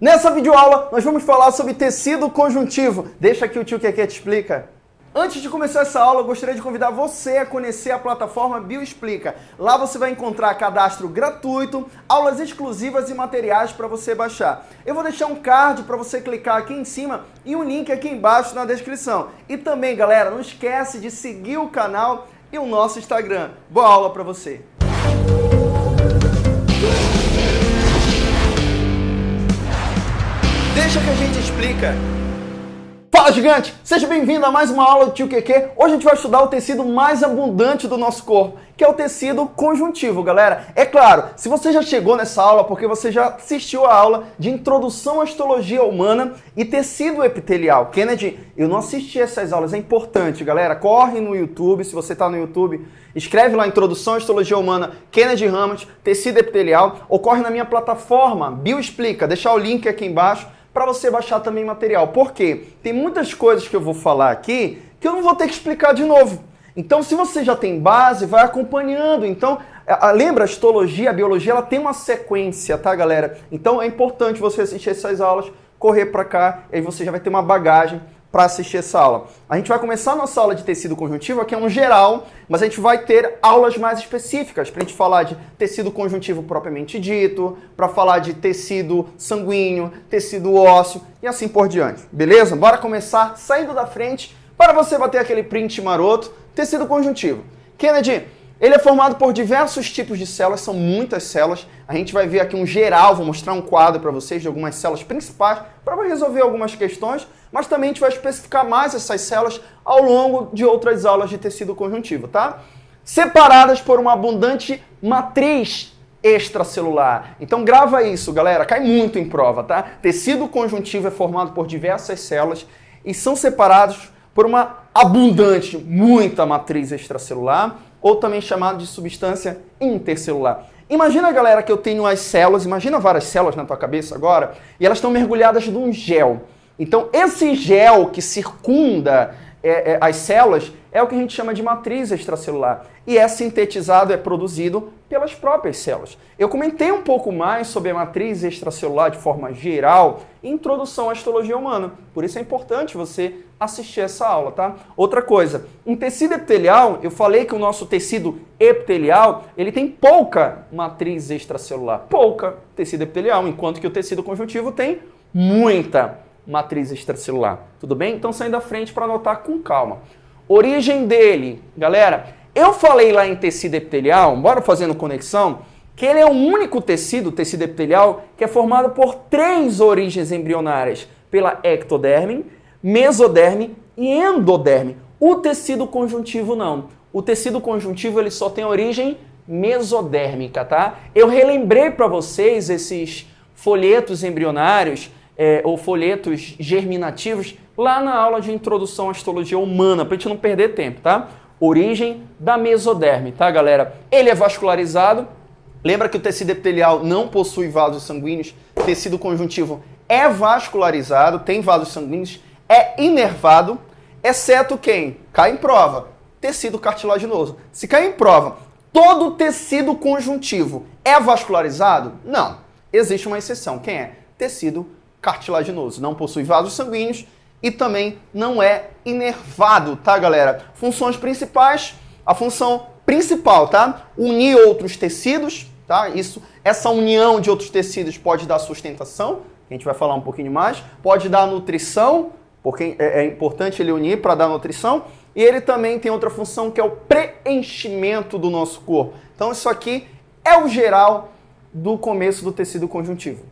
Nessa videoaula, nós vamos falar sobre tecido conjuntivo. Deixa que o tio Keke te explica. Antes de começar essa aula, eu gostaria de convidar você a conhecer a plataforma Bioexplica. Lá você vai encontrar cadastro gratuito, aulas exclusivas e materiais para você baixar. Eu vou deixar um card para você clicar aqui em cima e um link aqui embaixo na descrição. E também, galera, não esquece de seguir o canal e o nosso Instagram. Boa aula para você! Deixa que a gente explica. Fala gigante! Seja bem-vindo a mais uma aula do Tio QQ. Hoje a gente vai estudar o tecido mais abundante do nosso corpo, que é o tecido conjuntivo, galera. É claro, se você já chegou nessa aula porque você já assistiu a aula de Introdução à Histologia Humana e Tecido Epitelial. Kennedy, eu não assisti essas aulas, é importante, galera. Corre no YouTube, se você está no YouTube, escreve lá Introdução à Histologia Humana, Kennedy Ramos, Tecido Epitelial, ou corre na minha plataforma, Bioexplica, deixar o link aqui embaixo para você baixar também material. Por quê? Tem muitas coisas que eu vou falar aqui que eu não vou ter que explicar de novo. Então, se você já tem base, vai acompanhando. Então, lembra, a histologia, a biologia, ela tem uma sequência, tá, galera? Então, é importante você assistir essas aulas, correr para cá, aí você já vai ter uma bagagem para assistir essa aula. A gente vai começar a nossa aula de tecido conjuntivo, que é um geral, mas a gente vai ter aulas mais específicas para a gente falar de tecido conjuntivo propriamente dito, para falar de tecido sanguíneo, tecido ósseo e assim por diante. Beleza? Bora começar saindo da frente para você bater aquele print maroto, tecido conjuntivo. Kennedy, ele é formado por diversos tipos de células, são muitas células. A gente vai ver aqui um geral, vou mostrar um quadro para vocês de algumas células principais para resolver algumas questões, mas também a gente vai especificar mais essas células ao longo de outras aulas de tecido conjuntivo, tá? Separadas por uma abundante matriz extracelular. Então grava isso, galera, cai muito em prova, tá? Tecido conjuntivo é formado por diversas células e são separados por uma abundante, muita matriz extracelular ou também chamado de substância intercelular. Imagina, galera, que eu tenho as células, imagina várias células na tua cabeça agora, e elas estão mergulhadas num gel. Então, esse gel que circunda é, é, as células é o que a gente chama de matriz extracelular. E é sintetizado, é produzido pelas próprias células. Eu comentei um pouco mais sobre a matriz extracelular de forma geral em Introdução à Histologia Humana. Por isso é importante você assistir essa aula, tá? Outra coisa, em tecido epitelial, eu falei que o nosso tecido epitelial, ele tem pouca matriz extracelular. Pouca tecido epitelial, enquanto que o tecido conjuntivo tem muita matriz extracelular. Tudo bem? Então saindo da frente para anotar com calma. Origem dele, galera, eu falei lá em tecido epitelial, bora fazendo conexão, que ele é o único tecido, tecido epitelial, que é formado por três origens embrionárias, pela ectoderme, mesoderme e endoderme. O tecido conjuntivo não. O tecido conjuntivo ele só tem origem mesodérmica, tá? Eu relembrei para vocês esses folhetos embrionários é, ou folhetos germinativos lá na aula de introdução à histologia humana, para a gente não perder tempo, tá? Origem da mesoderme, tá, galera? Ele é vascularizado. Lembra que o tecido epitelial não possui vasos sanguíneos, tecido conjuntivo é vascularizado, tem vasos sanguíneos, é inervado, exceto quem? Cai em prova, tecido cartilaginoso. Se cai em prova, todo tecido conjuntivo é vascularizado? Não. Existe uma exceção. Quem é? Tecido cartilaginoso, não possui vasos sanguíneos e também não é inervado, tá, galera? Funções principais, a função principal, tá? Unir outros tecidos, tá? Isso, essa união de outros tecidos pode dar sustentação, a gente vai falar um pouquinho mais, pode dar nutrição, porque é, é importante ele unir para dar nutrição, e ele também tem outra função que é o preenchimento do nosso corpo. Então isso aqui é o geral do começo do tecido conjuntivo.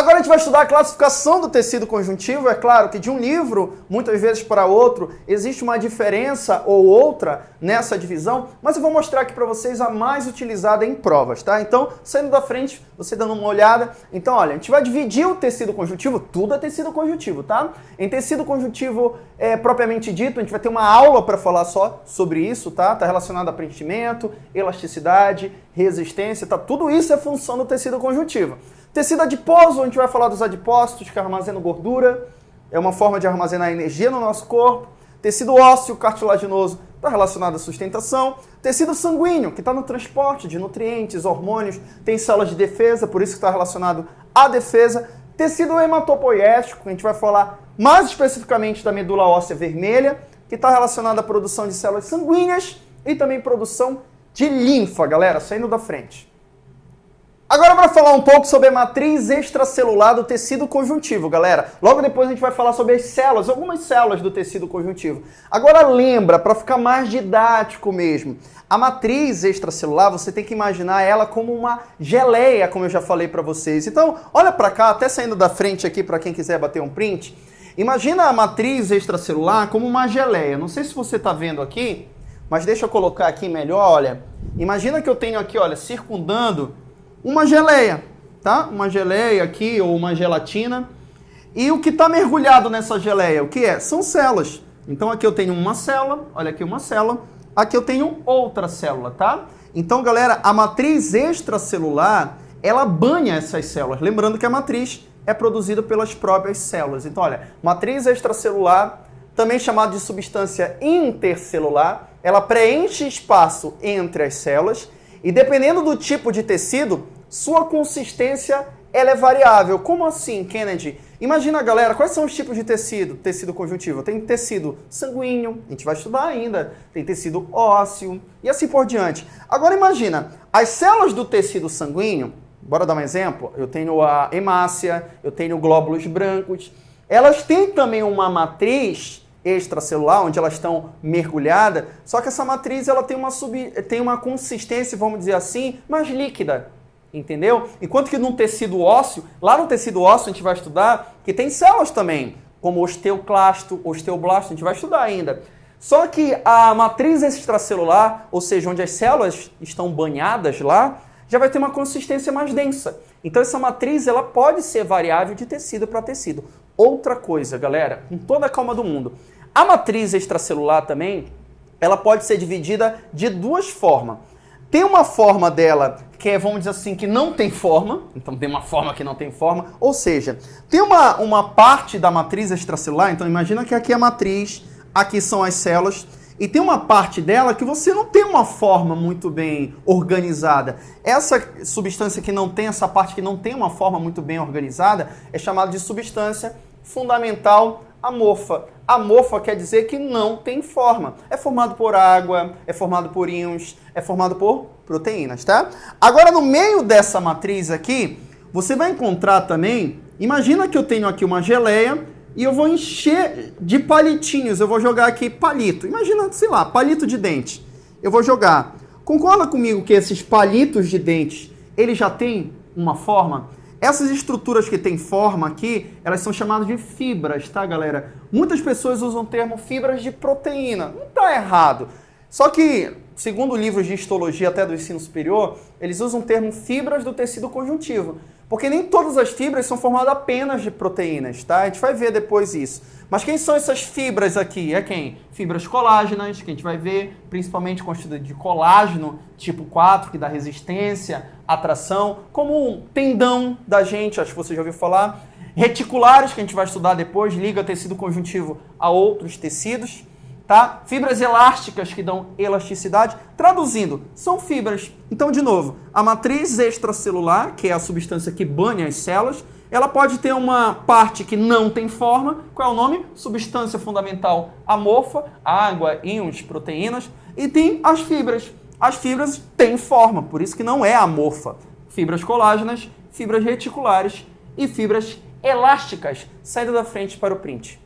Agora a gente vai estudar a classificação do tecido conjuntivo. É claro que de um livro, muitas vezes para outro, existe uma diferença ou outra nessa divisão, mas eu vou mostrar aqui para vocês a mais utilizada em provas, tá? Então, saindo da frente, você dando uma olhada. Então, olha, a gente vai dividir o tecido conjuntivo, tudo é tecido conjuntivo, tá? Em tecido conjuntivo é, propriamente dito, a gente vai ter uma aula para falar só sobre isso, tá? Tá relacionado a preenchimento, elasticidade, resistência, tá? Tudo isso é função do tecido conjuntivo. Tecido adiposo, a gente vai falar dos adipócitos que armazenam gordura, é uma forma de armazenar energia no nosso corpo. Tecido ósseo cartilaginoso está relacionado à sustentação. Tecido sanguíneo, que está no transporte de nutrientes, hormônios, tem células de defesa, por isso está relacionado à defesa. Tecido hematopoético, a gente vai falar mais especificamente da medula óssea vermelha, que está relacionada à produção de células sanguíneas e também produção de linfa, galera, saindo da frente. Agora para falar um pouco sobre a matriz extracelular do tecido conjuntivo, galera. Logo depois a gente vai falar sobre as células, algumas células do tecido conjuntivo. Agora lembra, para ficar mais didático mesmo, a matriz extracelular, você tem que imaginar ela como uma geleia, como eu já falei para vocês. Então, olha para cá, até saindo da frente aqui para quem quiser bater um print. Imagina a matriz extracelular como uma geleia. Não sei se você está vendo aqui, mas deixa eu colocar aqui melhor, olha. Imagina que eu tenho aqui, olha, circundando uma geleia, tá? Uma geleia aqui ou uma gelatina. E o que está mergulhado nessa geleia, o que é? São células. Então aqui eu tenho uma célula, olha aqui uma célula. Aqui eu tenho outra célula, tá? Então, galera, a matriz extracelular, ela banha essas células. Lembrando que a matriz é produzida pelas próprias células. Então, olha, matriz extracelular, também chamada de substância intercelular, ela preenche espaço entre as células e dependendo do tipo de tecido, sua consistência ela é variável. Como assim, Kennedy? Imagina, galera, quais são os tipos de tecido? Tecido conjuntivo. Tem tecido sanguíneo, a gente vai estudar ainda. Tem tecido ósseo e assim por diante. Agora imagina, as células do tecido sanguíneo, bora dar um exemplo? Eu tenho a hemácia, eu tenho glóbulos brancos. Elas têm também uma matriz extracelular, onde elas estão mergulhadas, só que essa matriz ela tem uma, sub, tem uma consistência, vamos dizer assim, mais líquida, entendeu? Enquanto que no tecido ósseo, lá no tecido ósseo a gente vai estudar que tem células também, como osteoclasto, osteoblasto, a gente vai estudar ainda. Só que a matriz extracelular, ou seja, onde as células estão banhadas lá, já vai ter uma consistência mais densa. Então essa matriz ela pode ser variável de tecido para tecido. Outra coisa, galera, com toda a calma do mundo. A matriz extracelular também, ela pode ser dividida de duas formas. Tem uma forma dela que é, vamos dizer assim, que não tem forma, então tem uma forma que não tem forma, ou seja, tem uma, uma parte da matriz extracelular, então imagina que aqui é a matriz, aqui são as células, e tem uma parte dela que você não tem uma forma muito bem organizada. Essa substância que não tem, essa parte que não tem uma forma muito bem organizada, é chamada de substância fundamental amorfa. Amorfa quer dizer que não tem forma. É formado por água, é formado por íons, é formado por proteínas, tá? Agora, no meio dessa matriz aqui, você vai encontrar também, imagina que eu tenho aqui uma geleia e eu vou encher de palitinhos, eu vou jogar aqui palito. Imagina, sei lá, palito de dente. Eu vou jogar. Concorda comigo que esses palitos de dente, eles já têm uma forma? Essas estruturas que têm forma aqui, elas são chamadas de fibras, tá, galera? Muitas pessoas usam o termo fibras de proteína. Não está errado. Só que, segundo livros de histologia até do ensino superior, eles usam o termo fibras do tecido conjuntivo. Porque nem todas as fibras são formadas apenas de proteínas, tá? A gente vai ver depois isso. Mas quem são essas fibras aqui? É quem? Fibras colágenas, que a gente vai ver, principalmente constituídas de colágeno tipo 4, que dá resistência, atração, como um tendão da gente, acho que você já ouviu falar. Reticulares, que a gente vai estudar depois, liga tecido conjuntivo a outros tecidos tá? Fibras elásticas que dão elasticidade. Traduzindo, são fibras. Então, de novo, a matriz extracelular, que é a substância que banha as células, ela pode ter uma parte que não tem forma. Qual é o nome? Substância fundamental amorfa, água, íons, proteínas. E tem as fibras. As fibras têm forma, por isso que não é amorfa. Fibras colágenas, fibras reticulares e fibras elásticas. Saindo da frente para o print.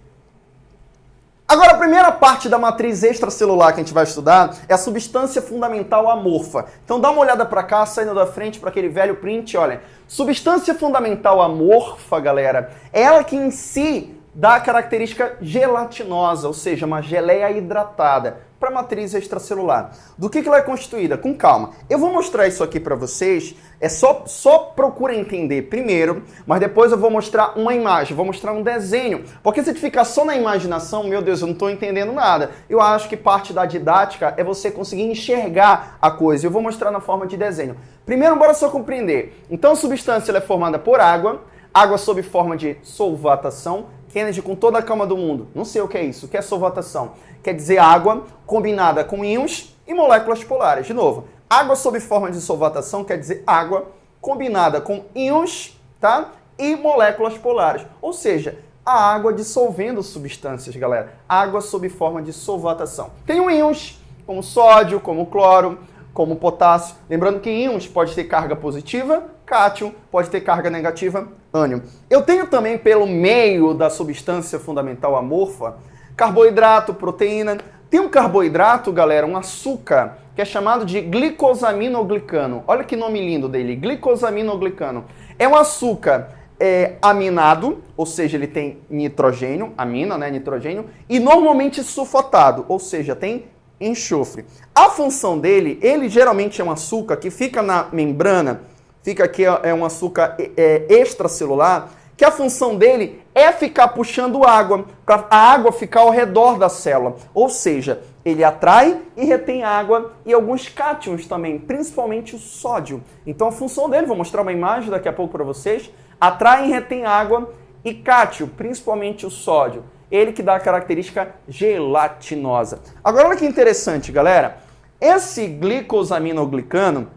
Agora, a primeira parte da matriz extracelular que a gente vai estudar é a substância fundamental amorfa. Então dá uma olhada para cá, saindo da frente para aquele velho print, olha. Substância fundamental amorfa, galera, é ela que em si dá a característica gelatinosa, ou seja, uma geleia hidratada para a matriz extracelular. Do que, que ela é constituída? Com calma. Eu vou mostrar isso aqui para vocês. É só, só procura entender primeiro, mas depois eu vou mostrar uma imagem, vou mostrar um desenho. Porque se ficar só na imaginação, meu Deus, eu não estou entendendo nada. Eu acho que parte da didática é você conseguir enxergar a coisa. Eu vou mostrar na forma de desenho. Primeiro, bora só compreender. Então, a substância é formada por água, água sob forma de solvatação. Kennedy, com toda a calma do mundo, não sei o que é isso. O que é solvatação? quer dizer água combinada com íons e moléculas polares. De novo, água sob forma de solvatação quer dizer água combinada com íons tá? e moléculas polares. Ou seja, a água dissolvendo substâncias, galera. Água sob forma de solvatação. Tem íons, como sódio, como cloro, como potássio. Lembrando que íons pode ter carga positiva, cátion, pode ter carga negativa, ânion. Eu tenho também, pelo meio da substância fundamental amorfa, carboidrato, proteína. Tem um carboidrato, galera, um açúcar, que é chamado de glicosaminoglicano. Olha que nome lindo dele, glicosaminoglicano. É um açúcar é, aminado, ou seja, ele tem nitrogênio, amina, né, nitrogênio, e normalmente sulfatado, ou seja, tem enxofre. A função dele, ele geralmente é um açúcar que fica na membrana, fica aqui, é um açúcar é, extracelular, que a função dele é ficar puxando água, para a água ficar ao redor da célula. Ou seja, ele atrai e retém água e alguns cátions também, principalmente o sódio. Então a função dele, vou mostrar uma imagem daqui a pouco para vocês, atrai e retém água e cátio, principalmente o sódio. Ele que dá a característica gelatinosa. Agora olha que interessante, galera. Esse glicosaminoglicano,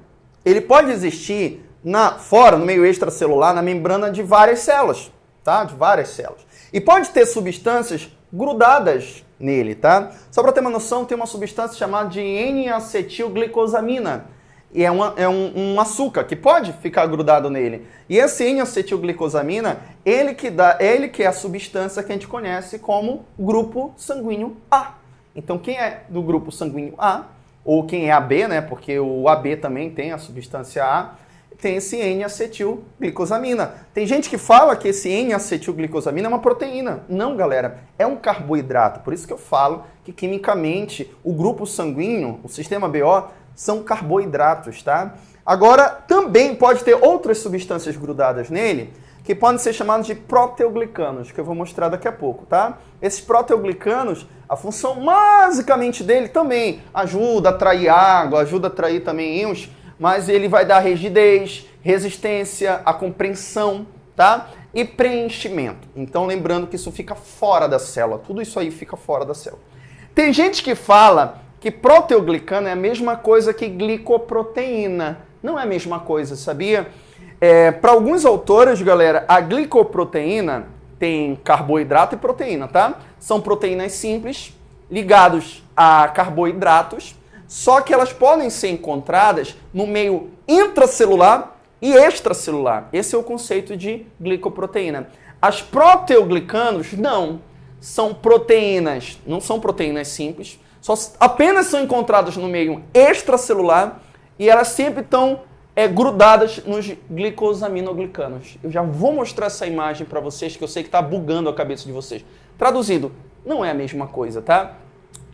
ele pode existir na fora, no meio extracelular, na membrana de várias células, tá? De várias células. E pode ter substâncias grudadas nele, tá? Só para ter uma noção, tem uma substância chamada de N-acetilglicosamina. E é, uma, é um, um, açúcar que pode ficar grudado nele. E esse N-acetilglicosamina, ele que dá, ele que é a substância que a gente conhece como grupo sanguíneo A. Então, quem é do grupo sanguíneo A, ou quem é AB, né? Porque o AB também tem a substância A, tem esse N-acetilglicosamina. Tem gente que fala que esse N-acetilglicosamina é uma proteína. Não, galera, é um carboidrato. Por isso que eu falo que quimicamente o grupo sanguíneo, o sistema BO, são carboidratos, tá? Agora, também pode ter outras substâncias grudadas nele, que podem ser chamados de proteoglicanos, que eu vou mostrar daqui a pouco, tá? Esses proteoglicanos, a função basicamente dele também ajuda a atrair água, ajuda a atrair também íons, mas ele vai dar rigidez, resistência, a compreensão, tá? E preenchimento. Então, lembrando que isso fica fora da célula. Tudo isso aí fica fora da célula. Tem gente que fala que proteoglicano é a mesma coisa que glicoproteína. Não é a mesma coisa, sabia? É, Para alguns autores, galera, a glicoproteína tem carboidrato e proteína, tá? São proteínas simples ligados a carboidratos só que elas podem ser encontradas no meio intracelular e extracelular. Esse é o conceito de glicoproteína. As proteoglicanos, não. São proteínas, não são proteínas simples, só apenas são encontradas no meio extracelular e elas sempre estão é, grudadas nos glicosaminoglicanos. Eu já vou mostrar essa imagem para vocês, que eu sei que está bugando a cabeça de vocês. Traduzindo, não é a mesma coisa, tá?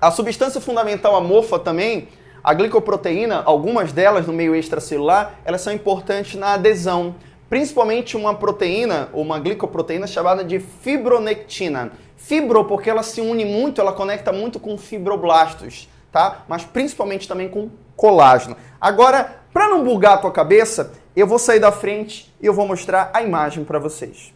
A substância fundamental amorfa também, a glicoproteína, algumas delas no meio extracelular, elas são importantes na adesão, principalmente uma proteína, uma glicoproteína chamada de fibronectina. Fibro porque ela se une muito, ela conecta muito com fibroblastos, tá? Mas principalmente também com colágeno. Agora, para não bugar a tua cabeça, eu vou sair da frente e eu vou mostrar a imagem para vocês.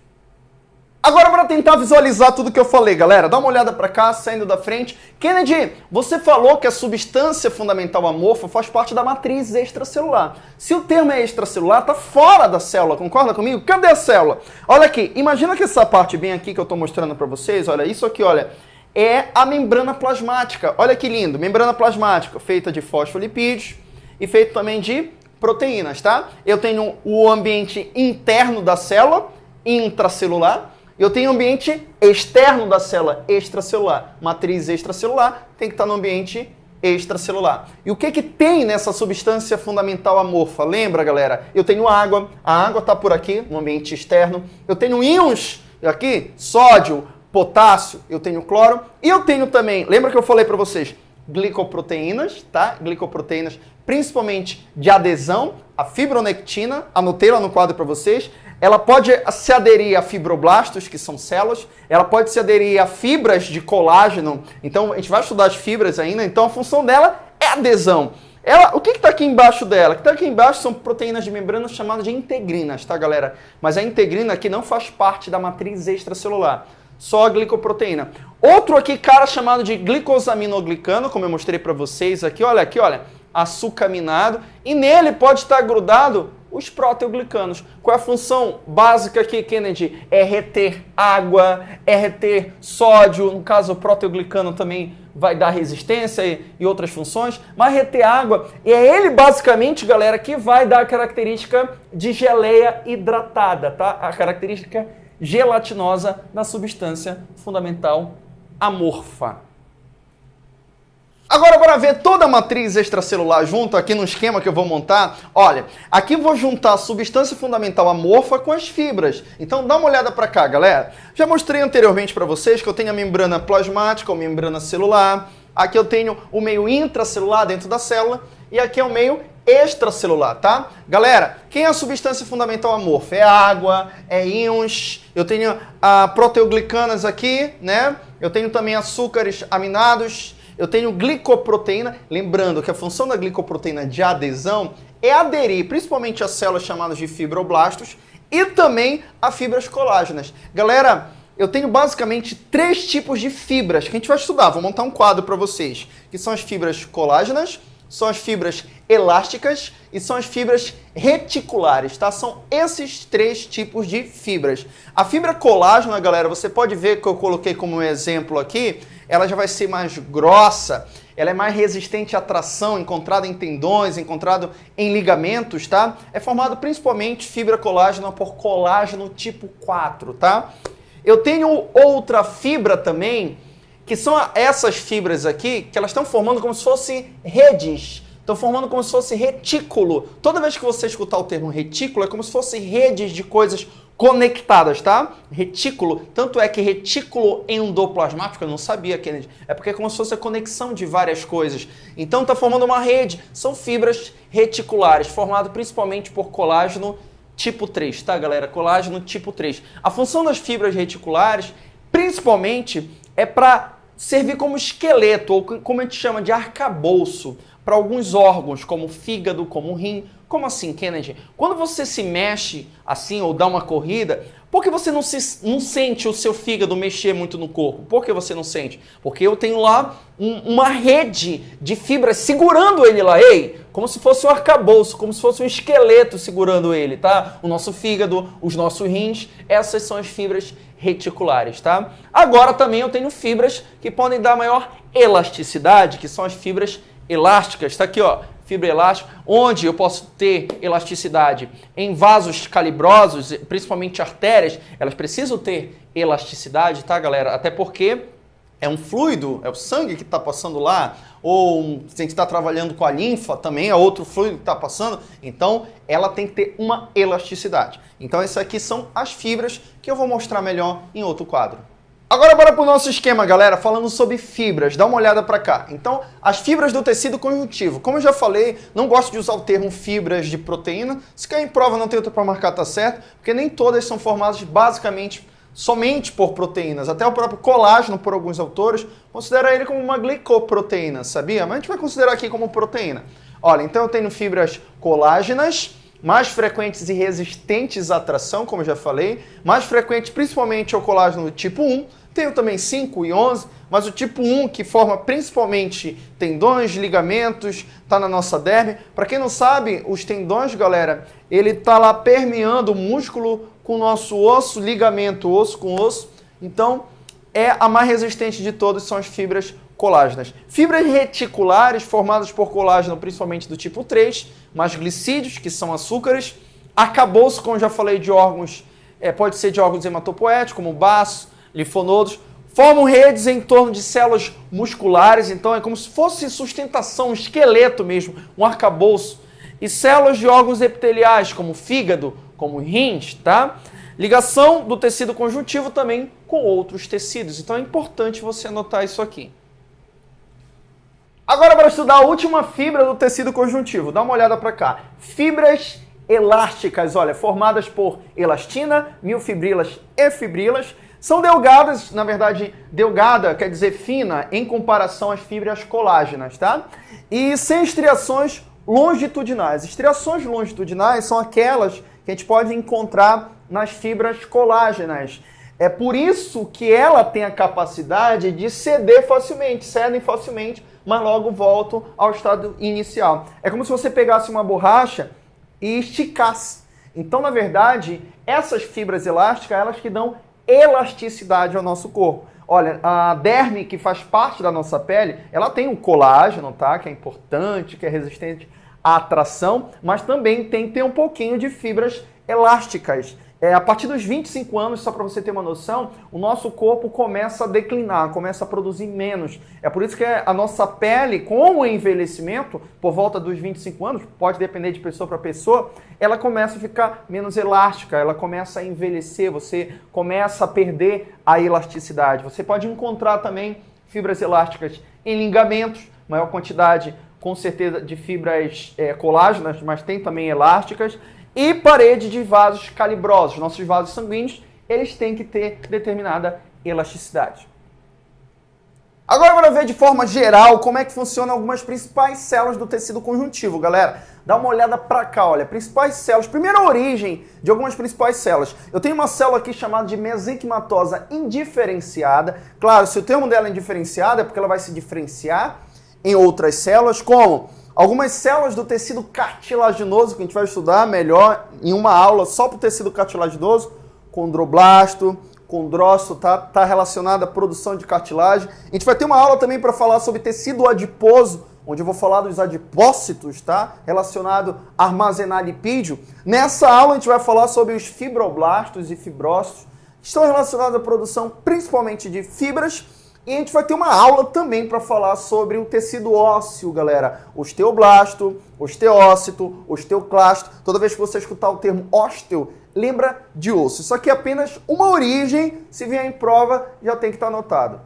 Agora para tentar visualizar tudo que eu falei, galera, dá uma olhada para cá, saindo da frente. Kennedy, você falou que a substância fundamental amorfa faz parte da matriz extracelular. Se o termo é extracelular, tá fora da célula, concorda comigo? Cadê a célula? Olha aqui, imagina que essa parte bem aqui que eu estou mostrando para vocês, olha, isso aqui, olha, é a membrana plasmática. Olha que lindo, membrana plasmática, feita de fosfolipídios e feita também de proteínas, tá? Eu tenho o ambiente interno da célula, intracelular, eu tenho ambiente externo da célula, extracelular. Matriz extracelular tem que estar no ambiente extracelular. E o que, que tem nessa substância fundamental amorfa? Lembra, galera? Eu tenho água, a água está por aqui, no ambiente externo. Eu tenho íons aqui, sódio, potássio, eu tenho cloro. E eu tenho também, lembra que eu falei para vocês, glicoproteínas, tá? Glicoproteínas, principalmente de adesão, a fibronectina, anotei lá no quadro para vocês. Ela pode se aderir a fibroblastos, que são células, ela pode se aderir a fibras de colágeno. Então, a gente vai estudar as fibras ainda, então a função dela é adesão. Ela, o que está aqui embaixo dela? O que está aqui embaixo são proteínas de membrana chamadas de integrinas, tá, galera? Mas a integrina aqui não faz parte da matriz extracelular, só a glicoproteína. Outro aqui, cara, chamado de glicosaminoglicano, como eu mostrei para vocês aqui, olha aqui, olha, açucaminado, e nele pode estar grudado Os proteoglicanos. Qual é a função básica aqui, Kennedy? É reter água, é reter sódio. No caso, o proteoglicano também vai dar resistência e, e outras funções, mas reter água, e é ele basicamente, galera, que vai dar a característica de geleia hidratada, tá? A característica gelatinosa da substância fundamental amorfa. Agora, para ver toda a matriz extracelular junto aqui no esquema que eu vou montar, olha, aqui vou juntar a substância fundamental amorfa com as fibras. Então dá uma olhada para cá, galera. Já mostrei anteriormente para vocês que eu tenho a membrana plasmática ou membrana celular. Aqui eu tenho o meio intracelular dentro da célula e aqui é o meio extracelular, tá? Galera, quem é a substância fundamental amorfa? É água, é íons, eu tenho a proteoglicanas aqui, né? Eu tenho também açúcares aminados, eu tenho glicoproteína, lembrando que a função da glicoproteína de adesão é aderir principalmente às células chamadas de fibroblastos e também a fibras colágenas. Galera, eu tenho basicamente três tipos de fibras que a gente vai estudar. Vou montar um quadro para vocês, que são as fibras colágenas, são as fibras elásticas e são as fibras reticulares, tá? São esses três tipos de fibras. A fibra colágena, galera, você pode ver que eu coloquei como exemplo aqui, ela já vai ser mais grossa, ela é mais resistente à tração, encontrada em tendões, encontrado em ligamentos, tá? É formado principalmente fibra colágena por colágeno tipo 4, tá? Eu tenho outra fibra também, que são essas fibras aqui, que elas estão formando como se fossem redes, estão formando como se fosse retículo. Toda vez que você escutar o termo retículo, é como se fosse redes de coisas conectadas, tá? Retículo, tanto é que retículo endoplasmático, eu não sabia, Kennedy, é porque é como se fosse a conexão de várias coisas. Então está formando uma rede, são fibras reticulares, formado principalmente por colágeno tipo 3, tá galera? Colágeno tipo 3. A função das fibras reticulares, principalmente, é para servir como esqueleto, ou como a gente chama de arcabouço, para alguns órgãos, como fígado, como rim, como assim, Kennedy? Quando você se mexe assim ou dá uma corrida, por que você não, se, não sente o seu fígado mexer muito no corpo? Por que você não sente? Porque eu tenho lá um, uma rede de fibras segurando ele lá, ei, como se fosse um arcabouço, como se fosse um esqueleto segurando ele, tá? O nosso fígado, os nossos rins, essas são as fibras reticulares, tá? Agora também eu tenho fibras que podem dar maior elasticidade, que são as fibras elásticas. Está aqui, ó, fibra elástica, onde eu posso ter elasticidade em vasos calibrosos, principalmente artérias, elas precisam ter elasticidade, tá, galera? Até porque é um fluido, é o sangue que está passando lá, ou a gente está trabalhando com a linfa, também é outro fluido que está passando, então ela tem que ter uma elasticidade. Então essas aqui são as fibras que eu vou mostrar melhor em outro quadro. Agora bora para o nosso esquema, galera, falando sobre fibras. Dá uma olhada para cá. Então, as fibras do tecido conjuntivo. Como eu já falei, não gosto de usar o termo fibras de proteína. Se cair em prova, não tem outra para marcar, tá certo? Porque nem todas são formadas basicamente somente por proteínas. Até o próprio colágeno, por alguns autores, considera ele como uma glicoproteína, sabia? Mas a gente vai considerar aqui como proteína. Olha, então eu tenho fibras colágenas, mais frequentes e resistentes à tração, como eu já falei, mais frequente principalmente ao colágeno tipo 1, tenho também 5 e 11, mas o tipo 1, que forma principalmente tendões, ligamentos, está na nossa derme. Para quem não sabe, os tendões, galera, ele está lá permeando o músculo com o nosso osso, ligamento osso com osso. Então, é a mais resistente de todas, são as fibras colágenas. Fibras reticulares formadas por colágeno, principalmente do tipo 3, mais glicídios, que são açúcares. Arcabouço, como já falei, de órgãos, é, pode ser de órgãos hematopoéticos, como baço, linfonodos. Formam redes em torno de células musculares, então é como se fosse sustentação, um esqueleto mesmo, um arcabouço. E células de órgãos epiteliais, como fígado, como rins, tá? Ligação do tecido conjuntivo também com outros tecidos. Então é importante você anotar isso aqui. Agora para estudar a última fibra do tecido conjuntivo, dá uma olhada para cá. Fibras elásticas, olha, formadas por elastina, miofibrilas e fibrilas, são delgadas, na verdade, delgada quer dizer fina em comparação às fibras colágenas, tá? E sem estriações longitudinais. Estriações longitudinais são aquelas que a gente pode encontrar nas fibras colágenas. É por isso que ela tem a capacidade de ceder facilmente, cedem facilmente mas logo voltam ao estado inicial. É como se você pegasse uma borracha, e esticasse. Então, na verdade, essas fibras elásticas, elas que dão elasticidade ao nosso corpo. Olha, a derme, que faz parte da nossa pele, ela tem um colágeno, tá? Que é importante, que é resistente à atração, mas também tem que ter um pouquinho de fibras elásticas. É, a partir dos 25 anos, só para você ter uma noção, o nosso corpo começa a declinar, começa a produzir menos. É por isso que a nossa pele, com o envelhecimento, por volta dos 25 anos, pode depender de pessoa para pessoa, ela começa a ficar menos elástica, ela começa a envelhecer, você começa a perder a elasticidade. Você pode encontrar também fibras elásticas em ligamentos, maior quantidade com certeza de fibras é, colágenas, mas tem também elásticas e parede de vasos calibrosos. Nossos vasos sanguíneos, eles têm que ter determinada elasticidade. Agora bora ver de forma geral como é que funcionam algumas principais células do tecido conjuntivo, galera. Dá uma olhada para cá, olha, principais células. Primeira origem de algumas principais células. Eu tenho uma célula aqui chamada de mesenquimatosa indiferenciada. Claro, se o termo dela é indiferenciada é porque ela vai se diferenciar em outras células, como Algumas células do tecido cartilaginoso, que a gente vai estudar melhor em uma aula só para o tecido cartilaginoso, condroblasto, condrócito, tá, tá relacionado à produção de cartilagem. A gente vai ter uma aula também para falar sobre tecido adiposo, onde eu vou falar dos adipócitos, tá? Relacionado a armazenar lipídio. Nessa aula a gente vai falar sobre os fibroblastos e fibrócitos, que estão relacionados à produção principalmente de fibras e a gente vai ter uma aula também para falar sobre o tecido ósseo, galera. Osteoblasto, osteócito, osteoclasto. Toda vez que você escutar o termo ósteo, lembra de osso. Isso aqui é apenas uma origem. Se vier em prova, já tem que estar tá anotado.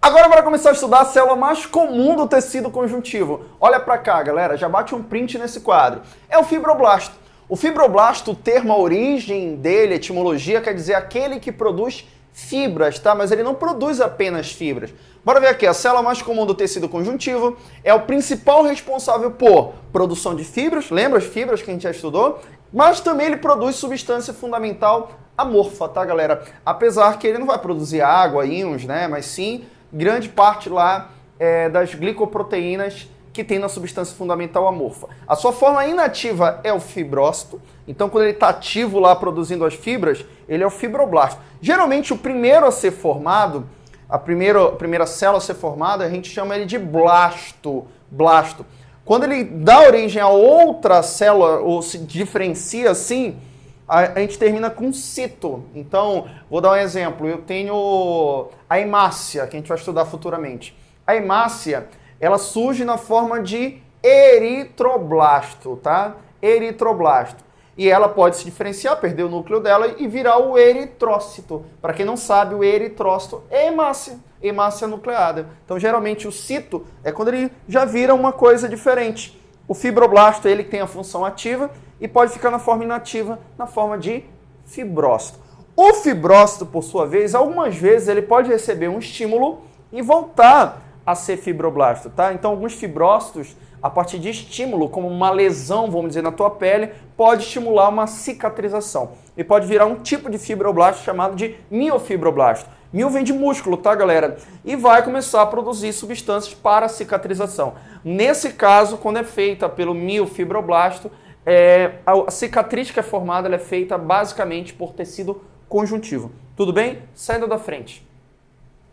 Agora bora começar a estudar a célula mais comum do tecido conjuntivo. Olha para cá, galera, já bate um print nesse quadro. É o fibroblasto. O fibroblasto, o termo, a origem dele, a etimologia, quer dizer aquele que produz fibras, tá? Mas ele não produz apenas fibras. Bora ver aqui, a célula mais comum do tecido conjuntivo é o principal responsável por produção de fibras, lembra as fibras que a gente já estudou? Mas também ele produz substância fundamental amorfa, tá, galera? Apesar que ele não vai produzir água, íons, né? Mas sim, grande parte lá é, das glicoproteínas que tem na substância fundamental amorfa. A sua forma inativa é o fibrócito, então quando ele está ativo lá produzindo as fibras, ele é o fibroblasto. Geralmente o primeiro a ser formado, a primeira, a primeira célula a ser formada, a gente chama ele de blasto. blasto. Quando ele dá origem a outra célula, ou se diferencia assim, a, a gente termina com cito. Então, vou dar um exemplo. Eu tenho a hemácia, que a gente vai estudar futuramente. A hemácia ela surge na forma de eritroblasto, tá? Eritroblasto. E ela pode se diferenciar, perder o núcleo dela e virar o eritrócito. Para quem não sabe, o eritrócito é hemácia, hemácia nucleada. Então, geralmente, o cito é quando ele já vira uma coisa diferente. O fibroblasto ele tem a função ativa e pode ficar na forma inativa, na forma de fibrócito. O fibrócito, por sua vez, algumas vezes ele pode receber um estímulo e voltar a ser fibroblasto, tá? Então, alguns fibrócitos, a partir de estímulo, como uma lesão, vamos dizer, na tua pele, pode estimular uma cicatrização. E pode virar um tipo de fibroblasto chamado de miofibroblasto. Mil vem de músculo, tá, galera? E vai começar a produzir substâncias para cicatrização. Nesse caso, quando é feita pelo miofibroblasto, é, a cicatriz que é formada é feita basicamente por tecido conjuntivo. Tudo bem? Saindo da frente.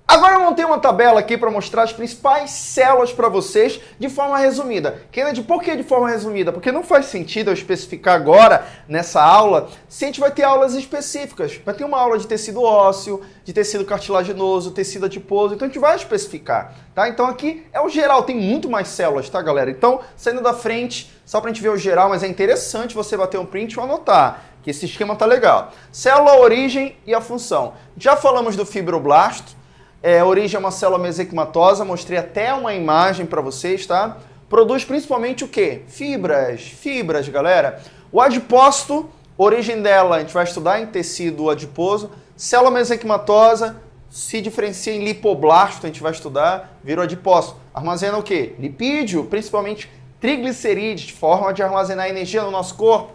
Agora eu montei uma tabela aqui para mostrar as principais células para vocês de forma resumida. Kennedy, por que de forma resumida? Porque não faz sentido eu especificar agora, nessa aula, se a gente vai ter aulas específicas. Vai ter uma aula de tecido ósseo, de tecido cartilaginoso, tecido adiposo, então a gente vai especificar, tá? Então aqui é o geral, tem muito mais células, tá, galera? Então, saindo da frente, só para a gente ver o geral, mas é interessante você bater um print e anotar, que esse esquema tá legal. Célula, origem e a função. Já falamos do fibroblasto, é, origem é uma célula mesenquimatosa, mostrei até uma imagem para vocês, tá? Produz principalmente o quê? Fibras, fibras, galera. O adipócito, origem dela, a gente vai estudar em tecido adiposo. Célula mesenquimatosa se diferencia em lipoblasto, a gente vai estudar, virou adipócito. Armazena o quê? Lipídio, principalmente triglicerídeos, forma de armazenar energia no nosso corpo.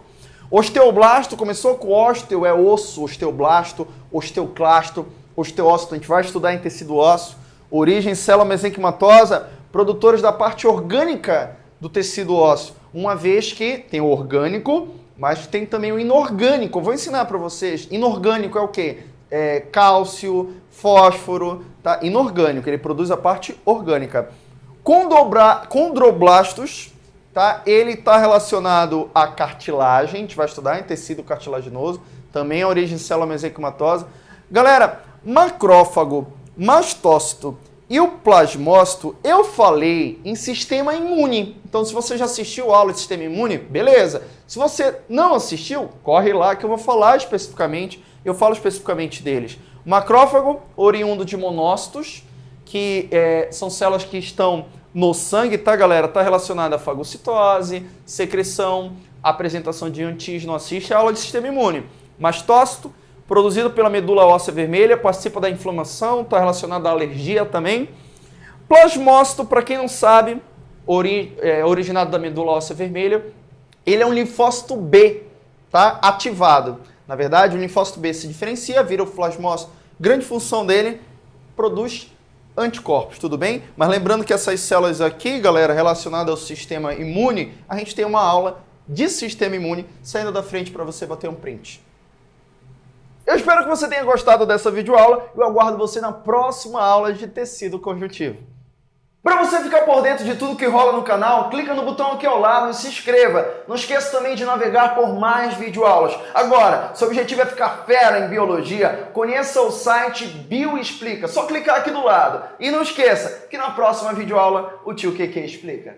Osteoblasto, começou com ósteo, é osso, osteoblasto, osteoclasto, osteócito, a gente vai estudar em tecido ósseo, origem célula mesenquimatosa, produtores da parte orgânica do tecido ósseo. uma vez que tem o orgânico, mas tem também o inorgânico. vou ensinar para vocês. Inorgânico é o quê? É cálcio, fósforo, tá? Inorgânico, ele produz a parte orgânica. Condroblastos, tá? Ele está relacionado à cartilagem, a gente vai estudar em tecido cartilaginoso, também a origem célula mesenquimatosa. Galera, macrófago, mastócito e o plasmócito, eu falei em sistema imune. Então, se você já assistiu a aula de sistema imune, beleza. Se você não assistiu, corre lá que eu vou falar especificamente, eu falo especificamente deles. Macrófago, oriundo de monócitos, que é, são células que estão no sangue, tá, galera? Está relacionada à fagocitose, secreção, apresentação de antígeno, assiste a aula de sistema imune. Mastócito, produzido pela medula óssea vermelha, participa da inflamação, está relacionado à alergia também. Plasmócito, para quem não sabe, ori é, originado da medula óssea vermelha, ele é um linfócito B, tá? Ativado. Na verdade, o linfócito B se diferencia, vira o plasmócito. Grande função dele, produz anticorpos, tudo bem? Mas lembrando que essas células aqui, galera, relacionadas ao sistema imune, a gente tem uma aula de sistema imune saindo da frente para você bater um print. Eu espero que você tenha gostado dessa videoaula e eu aguardo você na próxima aula de tecido conjuntivo. Para você ficar por dentro de tudo que rola no canal, clica no botão aqui ao lado e se inscreva. Não esqueça também de navegar por mais videoaulas. Agora, seu objetivo é ficar fera em biologia, conheça o site Bioexplica. Só clicar aqui do lado. E não esqueça que na próxima videoaula o tio QQ explica.